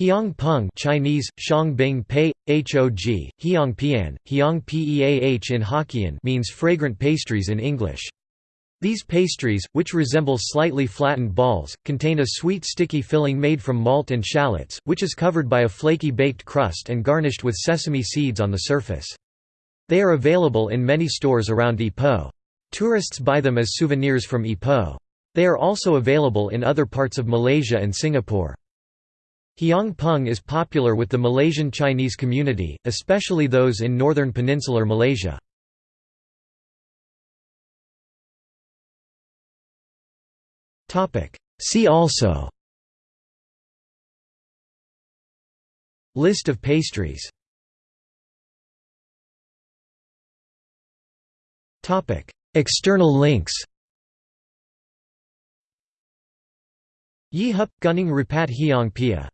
Peng Chinese, Xiangbing Pei, Hog, Hiang Pian, Hiang Peah in Hokkien means fragrant pastries in English. These pastries, which resemble slightly flattened balls, contain a sweet sticky filling made from malt and shallots, which is covered by a flaky baked crust and garnished with sesame seeds on the surface. They are available in many stores around Ipoh. Tourists buy them as souvenirs from Ipoh. They are also available in other parts of Malaysia and Singapore. Hiang Peng is popular with the Malaysian Chinese community, especially those in northern peninsular Malaysia. See also List of pastries External links Yi Hup Gunung Rapat Hiang Pia